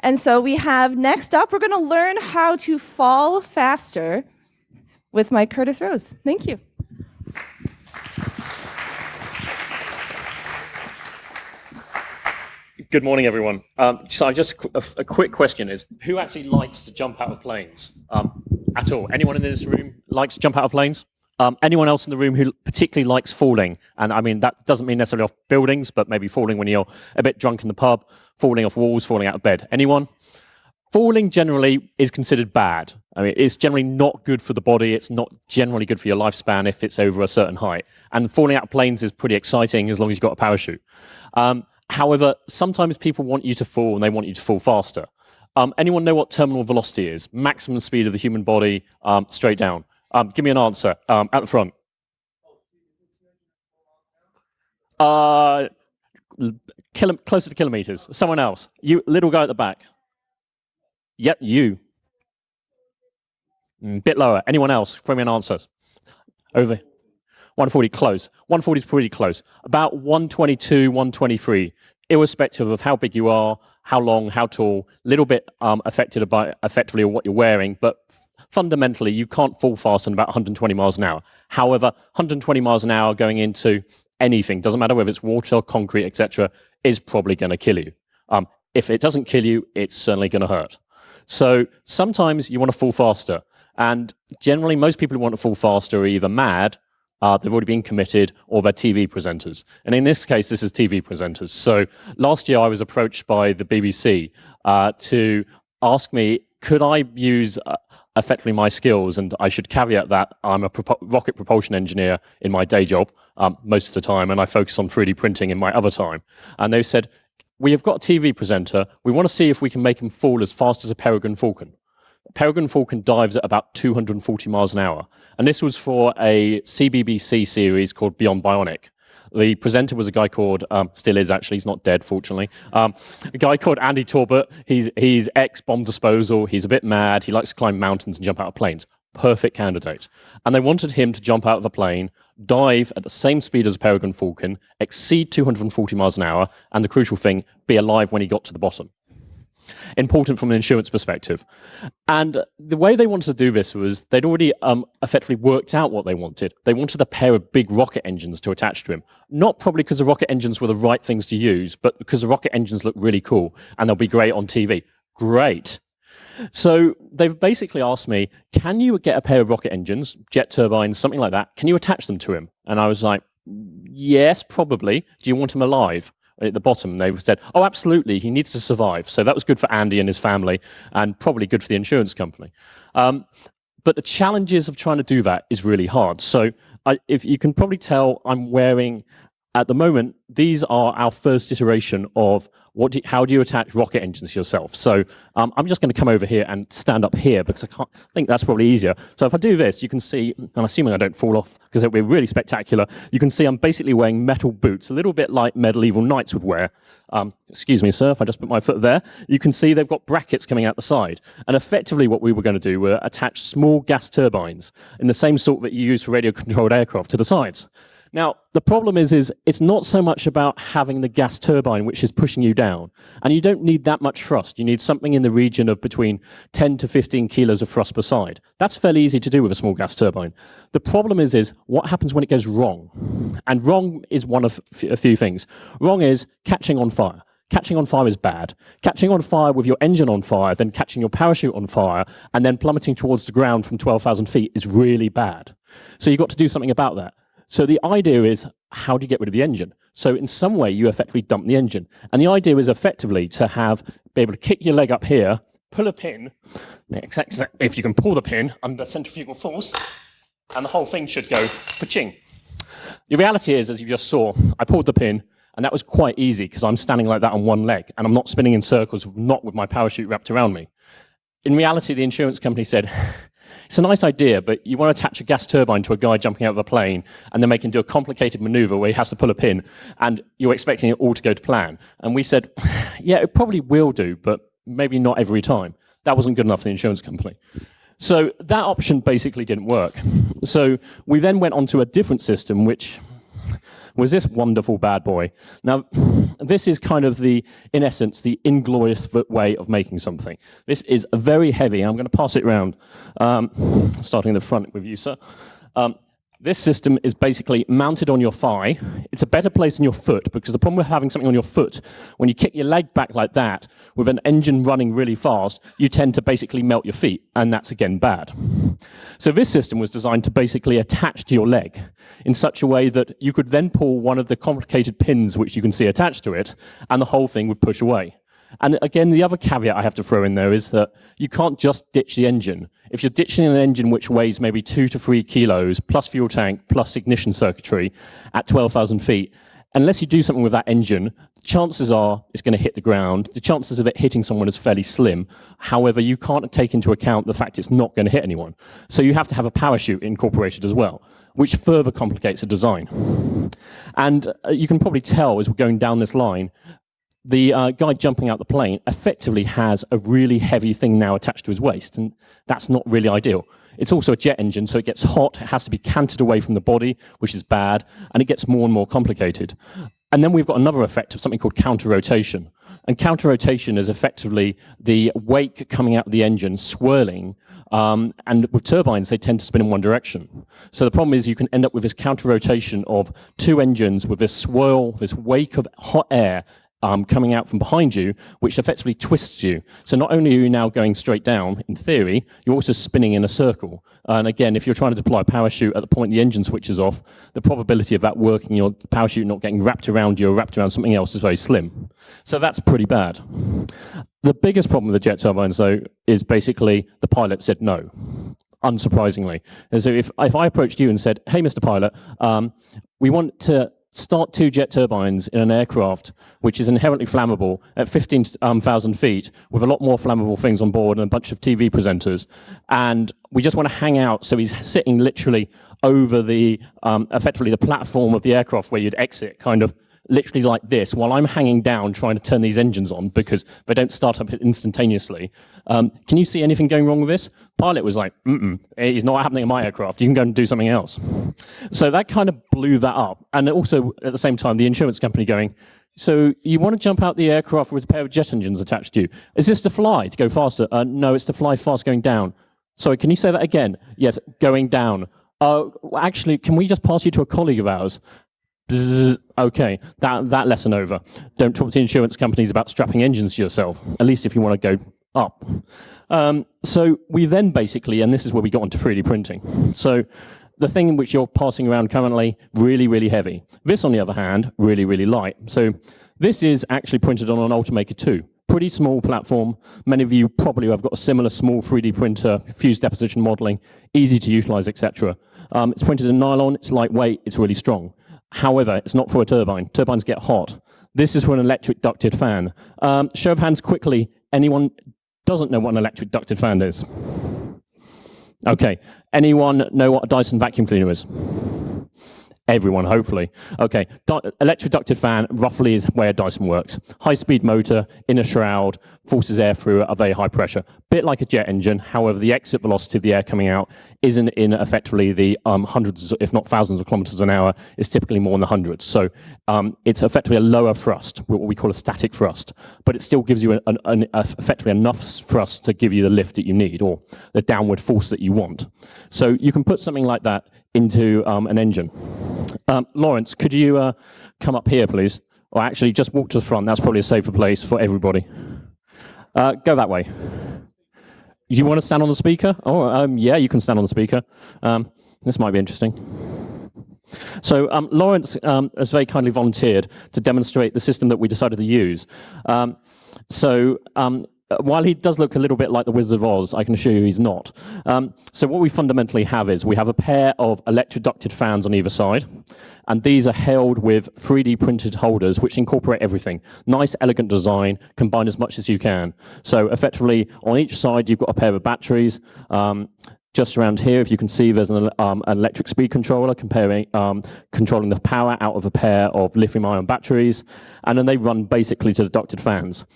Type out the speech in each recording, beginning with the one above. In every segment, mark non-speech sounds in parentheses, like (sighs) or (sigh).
And so we have next up, we're going to learn how to fall faster with Mike Curtis Rose. Thank you. Good morning, everyone. Um, so just a, a, quick question is, who actually likes to jump out of planes um, at all? Anyone in this room likes to jump out of planes? Um, anyone else in the room who particularly likes falling? And I mean, that doesn't mean necessarily off buildings, but maybe falling when you're a bit drunk in the pub, falling off walls, falling out of bed. Anyone? Falling generally is considered bad. I mean, it's generally not good for the body. It's not generally good for your lifespan if it's over a certain height. And falling out of planes is pretty exciting as long as you've got a parachute. Um, however, sometimes people want you to fall and they want you to fall faster. Um, anyone know what terminal velocity is? Maximum speed of the human body um, straight down. Um, give me an answer um, at the front. Uh, closer to kilometers. Someone else. You, little guy at the back. Yep, you. Mm, bit lower. Anyone else? Throw me an answer. Over. 140, close. 140 is pretty close. About 122, 123, irrespective of how big you are, how long, how tall, little bit um, affected by effectively what you're wearing, but fundamentally, you can't fall faster than about 120 miles an hour. However, 120 miles an hour going into anything, doesn't matter whether it's water, concrete, etc., is probably going to kill you. Um, if it doesn't kill you, it's certainly going to hurt. So sometimes you want to fall faster. And generally, most people who want to fall faster are either mad, uh, they've already been committed, or they're TV presenters. And in this case, this is TV presenters. So last year, I was approached by the BBC uh, to ask me, could I use uh, effectively my skills, and I should caveat that I'm a rocket propulsion engineer in my day job um, most of the time, and I focus on 3D printing in my other time. And they said, we have got a TV presenter, we want to see if we can make him fall as fast as a peregrine falcon. Peregrine falcon dives at about 240 miles an hour. And this was for a CBBC series called Beyond Bionic. The presenter was a guy called, um, still is actually, he's not dead, fortunately, um, a guy called Andy Torbet. He's, he's ex-bomb disposal. He's a bit mad. He likes to climb mountains and jump out of planes. Perfect candidate. And they wanted him to jump out of the plane, dive at the same speed as a peregrine falcon, exceed 240 miles an hour, and the crucial thing, be alive when he got to the bottom important from an insurance perspective. And the way they wanted to do this was they'd already um, effectively worked out what they wanted. They wanted a pair of big rocket engines to attach to him. Not probably because the rocket engines were the right things to use, but because the rocket engines look really cool and they'll be great on TV. Great. So they've basically asked me, can you get a pair of rocket engines, jet turbines, something like that? Can you attach them to him? And I was like, yes, probably. Do you want him alive? At the bottom, they said, oh, absolutely, he needs to survive. So that was good for Andy and his family, and probably good for the insurance company. Um, but the challenges of trying to do that is really hard. So I, if you can probably tell, I'm wearing at the moment, these are our first iteration of what do how do you attach rocket engines yourself. So um, I'm just going to come over here and stand up here because I can't I think that's probably easier. So if I do this, you can see, and I'm assuming I don't fall off because it will be really spectacular, you can see I'm basically wearing metal boots, a little bit like medieval knights would wear. Um, excuse me, sir, if I just put my foot there, you can see they've got brackets coming out the side. And effectively what we were going to do were attach small gas turbines in the same sort that you use for radio-controlled aircraft to the sides. Now, the problem is, is it's not so much about having the gas turbine, which is pushing you down. And you don't need that much thrust. You need something in the region of between 10 to 15 kilos of thrust per side. That's fairly easy to do with a small gas turbine. The problem is, is what happens when it goes wrong? And wrong is one of a few things. Wrong is catching on fire. Catching on fire is bad. Catching on fire with your engine on fire, then catching your parachute on fire, and then plummeting towards the ground from 12,000 feet is really bad. So you've got to do something about that. So the idea is, how do you get rid of the engine? So in some way, you effectively dump the engine. And the idea is effectively to have, be able to kick your leg up here, pull a pin, if you can pull the pin under centrifugal force, and the whole thing should go pa-ching. The reality is, as you just saw, I pulled the pin, and that was quite easy because I'm standing like that on one leg, and I'm not spinning in circles, not with my parachute wrapped around me. In reality, the insurance company said, it's a nice idea, but you want to attach a gas turbine to a guy jumping out of a plane and then make him do a complicated maneuver where he has to pull a pin, and you're expecting it all to go to plan. And we said, (sighs) yeah, it probably will do, but maybe not every time. That wasn't good enough for the insurance company. So that option basically didn't work. So we then went on to a different system, which was this wonderful bad boy. Now, this is kind of the, in essence, the inglorious way of making something. This is very heavy. I'm going to pass it around, um, starting in the front with you, sir. Um, this system is basically mounted on your thigh. It's a better place than your foot because the problem with having something on your foot, when you kick your leg back like that with an engine running really fast, you tend to basically melt your feet, and that's again bad. So this system was designed to basically attach to your leg in such a way that you could then pull one of the complicated pins which you can see attached to it, and the whole thing would push away. And again, the other caveat I have to throw in there is that you can't just ditch the engine. If you're ditching an engine which weighs maybe two to three kilos, plus fuel tank, plus ignition circuitry at 12,000 feet, unless you do something with that engine, chances are it's going to hit the ground. The chances of it hitting someone is fairly slim. However, you can't take into account the fact it's not going to hit anyone. So you have to have a parachute incorporated as well, which further complicates the design. And uh, you can probably tell as we're going down this line, the uh, guy jumping out the plane effectively has a really heavy thing now attached to his waist, and that's not really ideal. It's also a jet engine, so it gets hot, it has to be canted away from the body, which is bad, and it gets more and more complicated. And then we've got another effect of something called counter-rotation. And counter-rotation is effectively the wake coming out of the engine swirling, um, and with turbines, they tend to spin in one direction. So the problem is you can end up with this counter-rotation of two engines with this swirl, this wake of hot air um, coming out from behind you, which effectively twists you. So not only are you now going straight down, in theory, you're also spinning in a circle. And again, if you're trying to deploy a parachute at the point the engine switches off, the probability of that working, your parachute not getting wrapped around you or wrapped around something else is very slim. So that's pretty bad. The biggest problem with the jet turbines, though, is basically the pilot said no unsurprisingly. And so if, if I approached you and said, hey, Mr. Pilot, um, we want to start two jet turbines in an aircraft which is inherently flammable at 15,000 um, feet with a lot more flammable things on board and a bunch of TV presenters. And we just want to hang out. So he's sitting literally over the, um, effectively the platform of the aircraft where you'd exit, kind of literally like this while I'm hanging down trying to turn these engines on because they don't start up instantaneously. Um, can you see anything going wrong with this? Pilot was like, mm-mm, it's not happening in my aircraft. You can go and do something else. So that kind of blew that up. And also, at the same time, the insurance company going, so you want to jump out the aircraft with a pair of jet engines attached to you. Is this to fly, to go faster? Uh, no, it's to fly fast going down. Sorry, can you say that again? Yes, going down. Uh, actually, can we just pass you to a colleague of ours? Okay, that, that lesson over. Don't talk to insurance companies about strapping engines to yourself, at least if you want to go up. Um, so we then basically, and this is where we got onto 3D printing. So the thing which you're passing around currently, really, really heavy. This, on the other hand, really, really light. So this is actually printed on an Ultimaker 2. Pretty small platform. Many of you probably have got a similar small 3D printer, fused deposition modeling, easy to utilize, etc. Um, it's printed in nylon, it's lightweight, it's really strong. However, it's not for a turbine. Turbines get hot. This is for an electric ducted fan. Um, show of hands quickly, anyone doesn't know what an electric ducted fan is? Okay, anyone know what a Dyson vacuum cleaner is? Everyone, hopefully. Okay, electric ducted fan roughly is where Dyson works. High-speed motor, in a shroud, forces air through at a very high pressure. Bit like a jet engine, however, the exit velocity of the air coming out isn't in effectively the um, hundreds, if not thousands of kilometers an hour, it's typically more in the hundreds. So um, it's effectively a lower thrust, what we call a static thrust, but it still gives you an, an, an, effectively enough thrust to give you the lift that you need, or the downward force that you want. So you can put something like that into um, an engine. Um, Lawrence, could you uh, come up here, please? Or actually, just walk to the front. That's probably a safer place for everybody. Uh, go that way. Do you want to stand on the speaker? Oh, um, yeah, you can stand on the speaker. Um, this might be interesting. So um, Lawrence um, has very kindly volunteered to demonstrate the system that we decided to use. Um, so um, while he does look a little bit like the Wizard of Oz, I can assure you he's not. Um, so what we fundamentally have is we have a pair of electroducted fans on either side, and these are held with 3D printed holders which incorporate everything. Nice, elegant design, combine as much as you can. So effectively, on each side, you've got a pair of batteries. Um, just around here, if you can see, there's an, um, an electric speed controller comparing, um, controlling the power out of a pair of lithium-ion batteries, and then they run basically to the ducted fans.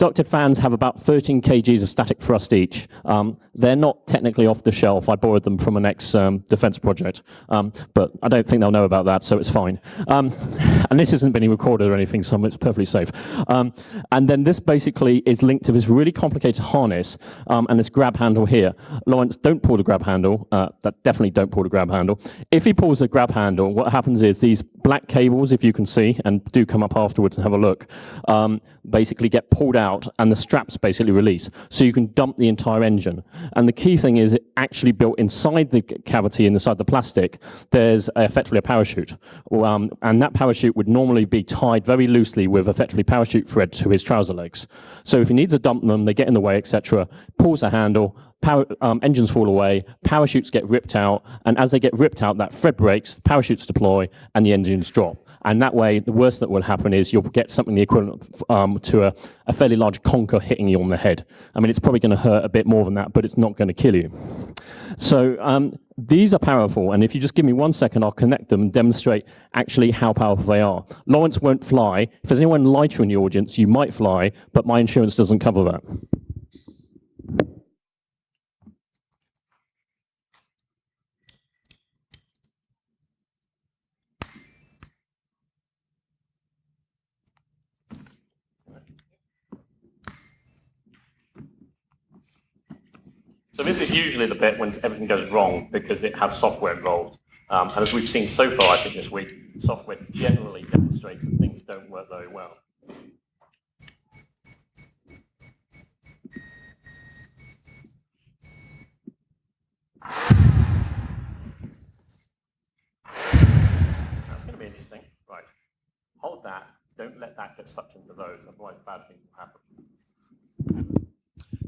Ducted fans have about 13 kgs of static thrust each. Um, they're not technically off the shelf. I borrowed them from an ex-defense um, project, um, but I don't think they'll know about that, so it's fine. Um, and this isn't being recorded or anything, so it's perfectly safe. Um, and then this basically is linked to this really complicated harness um, and this grab handle here. Lawrence, don't pull the grab handle. Uh, that definitely don't pull the grab handle. If he pulls the grab handle, what happens is these black cables, if you can see, and do come up afterwards and have a look, basically get pulled out and the straps basically release. So you can dump the entire engine. And the key thing is it actually built inside the cavity, inside the plastic, there's effectively a parachute. Um, and that parachute would normally be tied very loosely with effectively parachute thread to his trouser legs. So if he needs to dump them, they get in the way, etc., pulls the handle, power, um, engines fall away, parachutes get ripped out, and as they get ripped out, that thread breaks, parachutes deploy, and the engines drop. And that way, the worst that will happen is you'll get something the equivalent um, to a, a, fairly large conker hitting you on the head. I mean, it's probably going to hurt a bit more than that, but it's not going to kill you. So um, these are powerful, and if you just give me one second, I'll connect them and demonstrate actually how powerful they are. Lawrence won't fly. If there's anyone lighter in the audience, you might fly, but my insurance doesn't cover that. So this is usually the bit when everything goes wrong because it has software involved. Um, and as we've seen so far, I think this week, software generally demonstrates that things don't work very well. That's going to be interesting. Right. Hold that. Don't let that get sucked into those, otherwise bad things will happen.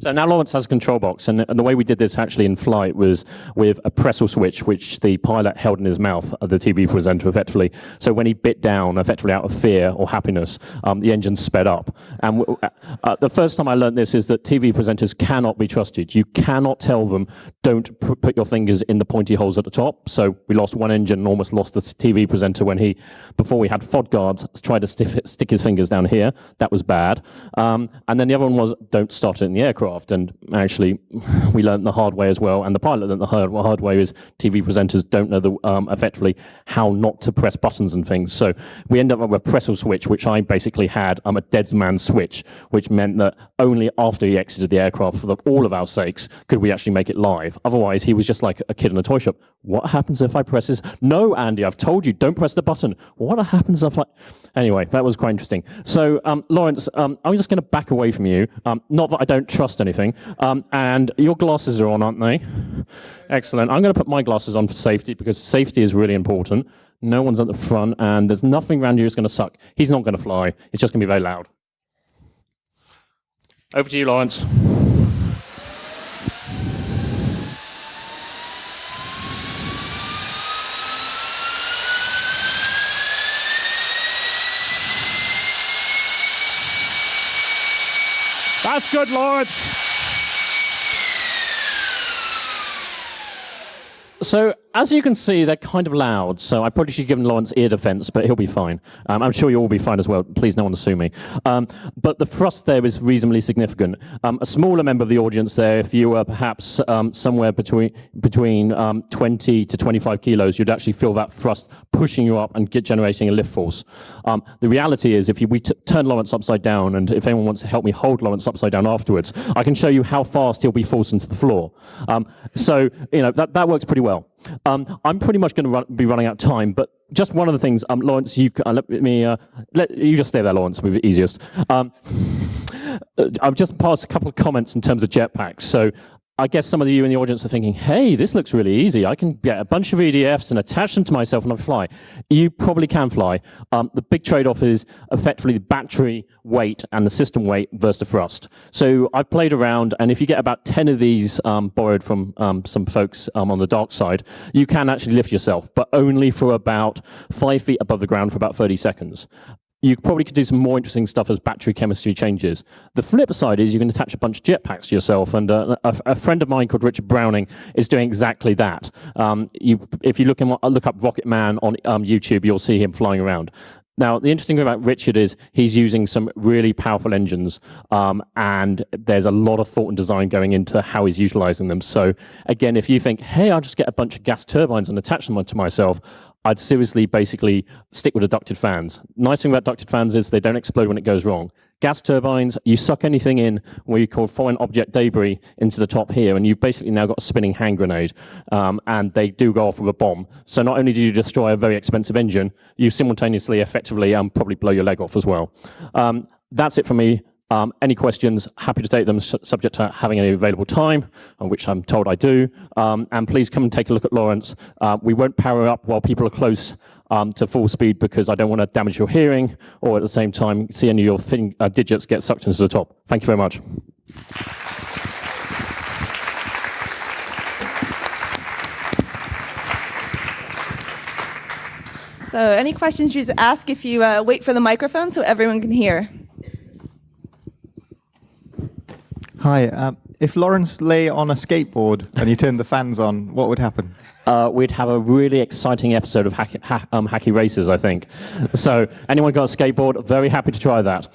So now Lawrence has a control box, and, and, the way we did this actually in flight was with a pressel switch, which the pilot held in his mouth, the TV presenter effectively. So when he bit down, effectively out of fear or happiness, um, the engine sped up. And uh, uh, the first time I learned this is that TV presenters cannot be trusted. You cannot tell them, don't put your fingers in the pointy holes at the top. So we lost one engine and almost lost the TV presenter when he, before we had FOD guards, tried to stick his fingers down here. That was bad. Um, and then the other one was, don't start it in the aircraft aircraft. And actually, (laughs) we learned the hard way as well. And the pilot learned the hard, hard way is TV presenters don't know the, um, effectively how not to press buttons and things. So we end up with a pressel switch, which I basically had I'm um, a dead man switch, which meant that only after he exited the aircraft, for the, all of our sakes, could we actually make it live. Otherwise, he was just like a kid in a toy shop. What happens if I press this? No, Andy, I've told you, don't press the button. What happens if I... Anyway, that was quite interesting. So, um, Lawrence, um, I'm just going to back away from you. Um, not that I don't trust anything. Um, and your glasses are on, aren't they? Excellent. I'm going to put my glasses on for safety because safety is really important. No one's at the front, and there's nothing around you that's going to suck. He's not going to fly. It's just going to be very loud. Over to you, Lawrence. That's good, Lawrence. So as you can see, they're kind of loud, so I probably should give Lawrence ear defense, but he'll be fine. Um, I'm sure you'll all be fine as well. Please, no one sue me. Um, but the thrust there is reasonably significant. Um, a smaller member of the audience there, if you were perhaps um, somewhere between between um, 20 to 25 kilos, you'd actually feel that thrust pushing you up and generating a lift force. Um, the reality is, if you, we turn Lawrence upside down, and if anyone wants to help me hold Lawrence upside down afterwards, I can show you how fast he'll be forced into the floor. so you know that that works pretty well. Um, I'm pretty much going to run, be running out of time, but just one of the things, um, Lawrence, you uh, let me uh, let you just stay there, Lawrence, will be easiest. Um, (laughs) I've just passed a couple of comments in terms of jetpacks. So I guess some of you in the audience are thinking, hey, this looks really easy. I can get a bunch of EDFs and attach them to myself and I fly. You probably can fly. Um, the big trade-off is effectively the battery weight and the system weight versus the thrust. So I've played around, and if you get about 10 of these um, borrowed from um, some folks um, on the dark side, you can actually lift yourself, but only for about five feet above the ground for about 30 seconds you probably could do some more interesting stuff as battery chemistry changes. The flip side is you can attach a bunch of jetpacks to yourself, and uh, a, a, friend of mine called Richard Browning is doing exactly that. Um, you, if you look, look up Rocket Man on um, YouTube, you'll see him flying around. Now, the interesting thing about Richard is he's using some really powerful engines, um, and there's a lot of thought and design going into how he's utilizing them. So, again, if you think, hey, I'll just get a bunch of gas turbines and attach them to myself, I'd seriously basically stick with the ducted fans. Nice thing about ducted fans is they don't explode when it goes wrong. Gas turbines, you suck anything in where you call foreign object debris into the top here, and you've basically now got a spinning hand grenade, um, and they do go off with a bomb. So not only do you destroy a very expensive engine, you simultaneously effectively um, probably blow your leg off as well. Um, that's it for me. Um, any questions, happy to take them, su subject to having any available time, which I'm told I do. Um, and please come and take a look at Lawrence. Uh, we won't power up while people are close um, to full speed because I don't want to damage your hearing or at the same time see any of your thing, uh, digits get sucked into the top. Thank you very much. So any questions, you just ask if you uh, wait for the microphone so everyone can hear. Hi. Um, if Lawrence lay on a skateboard and you turned the fans on, what would happen? Uh, we'd have a really exciting episode of hacky, ha um, hacky races, I think. So anyone got a skateboard, very happy to try that.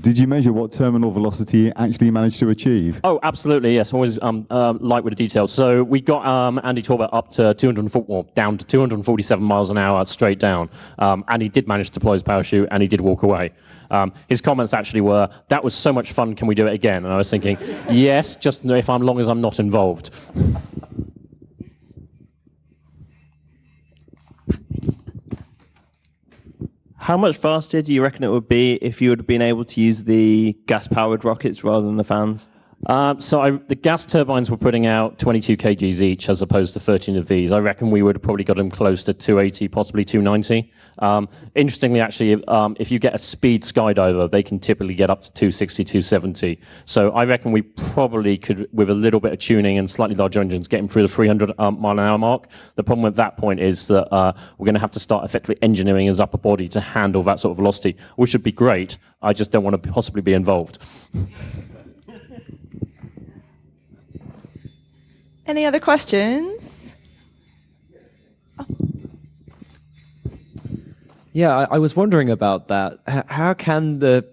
Did you measure what terminal velocity you actually managed to achieve? Oh, absolutely, yes. Always um, uh, light with the details. So we got um, Andy Torbet up to 204, well, down to 247 miles an hour straight down. Um, and he did manage to deploy his parachute and he did walk away. Um, his comments actually were, that was so much fun, can we do it again? And I was thinking, (laughs) yes, just if I'm long as I'm not involved. (laughs) How much faster do you reckon it would be if you would have been able to use the gas-powered rockets rather than the fans? Um, so I, the gas turbines were putting out 22 kgs each as opposed to 13 of these. I reckon we would have probably got them close to 280, possibly 290. Um, interestingly, actually, um, if you get a speed skydiver, they can typically get up to 260, 270. So I reckon we probably could, with a little bit of tuning and slightly larger engines, get them through the 300 um, mile an hour mark. The problem with that point is that uh, we're going to have to start effectively engineering his upper body to handle that sort of velocity, which would be great. I just don't want to possibly be involved. (laughs) Any other questions? Yeah, I, I, was wondering about that. How can the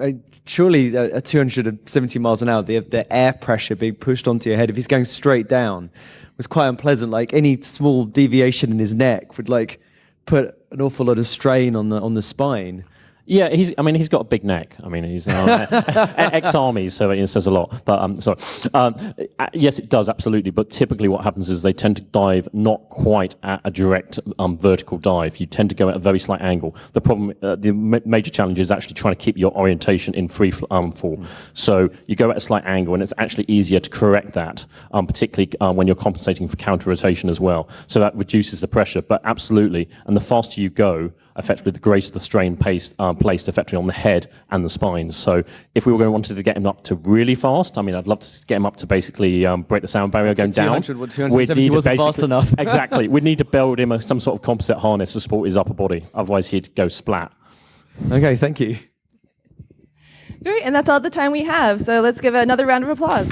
uh, surely at 270 miles an hour, the the air pressure being pushed onto your head, if he's going straight down, was quite unpleasant. Like any small deviation in his neck would like put an awful lot of strain on the on the spine. Yeah, he's. I mean, he's got a big neck. I mean, he's uh, (laughs) ex-army, so it says a lot. But um, sorry. Um, uh, yes, it does absolutely. But typically, what happens is they tend to dive not quite at a direct um, vertical dive. You tend to go at a very slight angle. The problem, uh, the ma major challenge is actually trying to keep your orientation in free um, fall. Mm. So you go at a slight angle, and it's actually easier to correct that, um, particularly um, when you're compensating for counter rotation as well. So that reduces the pressure. But absolutely, and the faster you go, effectively, the greater the strain pace. um, placed effectively on the head and the spines. So if we were going to wanted to get him up to really fast, I mean, I'd love to get him up to basically um, break the sound barrier going down. 270 wasn't fast enough. (laughs) (laughs) exactly. We'd need to build him a, some sort of composite harness to support his upper body. Otherwise, he'd go splat. Okay, thank you. Great, and that's all the time we have. So let's give another round of applause.